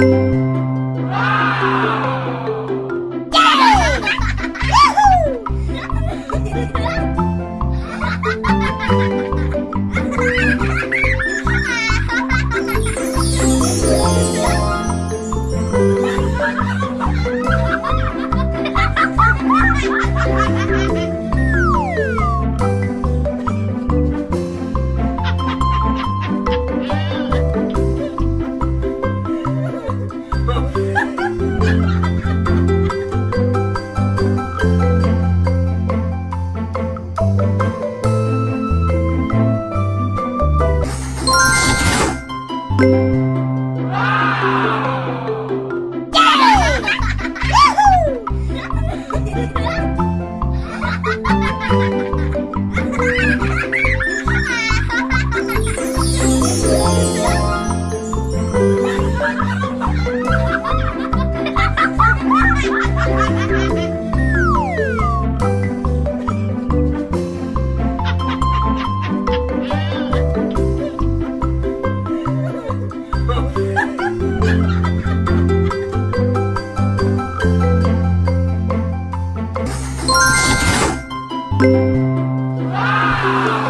Yeah! Ha ha! 哇！